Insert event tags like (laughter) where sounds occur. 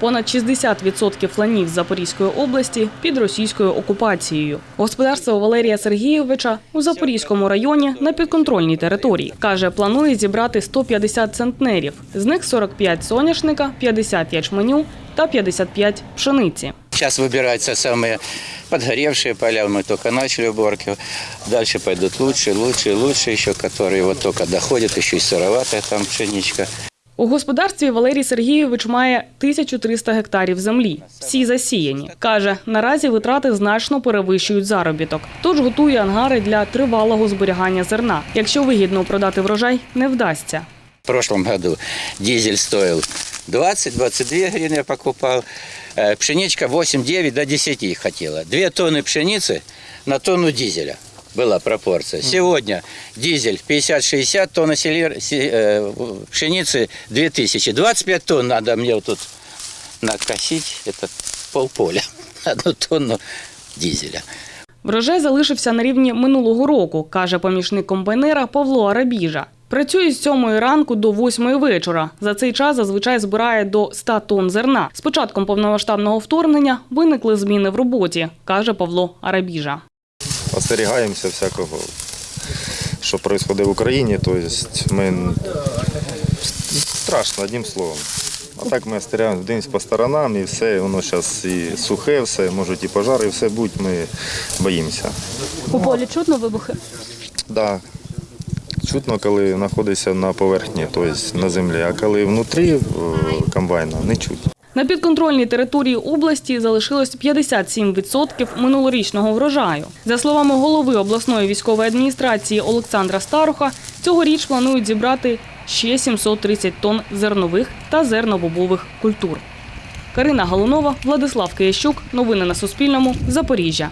понад 60% ланів Запорізької області під російською окупацією. Господарство Валерія Сергійовича у Запорізькому районі на підконтрольній території. Каже, планує зібрати 150 центнерів. З них 45 соняшника, 50 ячменю та 55 пшениці. Сейчас выбираются самые подгоревшие поля, мы только начали уборки. Дальше пойдут лучше, лучше, лучше еще, которые вот только доходят, еще и сыроватая там пшеничка. У господарстві Валерій Сергійович має 1300 гектарів землі. Всі засіяні. Каже, наразі витрати значно перевищують заробіток. Тож готує ангари для тривалого зберігання зерна. Якщо вигідно продати врожай, не вдасться. В прошлом году дизель стоил 20-22 гривны я покупал. Э, Пшеничка 8-9 до 10 хотела. Две тонны пшеницы на тонну дизеля была пропорция. Сегодня дизель 50-60 тонн селер- се- э, пшеницы 2000. 25 тонн надо мне вот тут накосить. Это полполя. (laughs) Одну тонну дизеля. Врожай залишився на рівні минулого року, каже помічник комбайнера Павло Арабіжа. Працює з 7 ранку до 8 вечора. За цей час зазвичай збирає до 100 тонн зерна. З початком повномасштабного вторгнення виникли зміни в роботі, каже Павло Арабіжа. остерігаємося всякого, що відбувається в Україні. Тобто ми страшно, одним словом. А так ми остерігаємося, дивимося по сторонам і все, воно зараз і сухе, все, можуть і пожари, і все будь, ми боїмося. У полі чутно вибухи. Да. Чутно, коли знаходишся на поверхні, тобто на землі, а коли внутрі е, комбайна, не чутно. На підконтрольній території області залишилось 57% минулорічного врожаю. За словами голови обласної військової адміністрації Олександра Старуха, цьогоріч планують зібрати ще 730 тонн зернових та зернобобових культур. Карина Галунова, Владислав Киящук. Новини на Суспільному. Запоріжжя.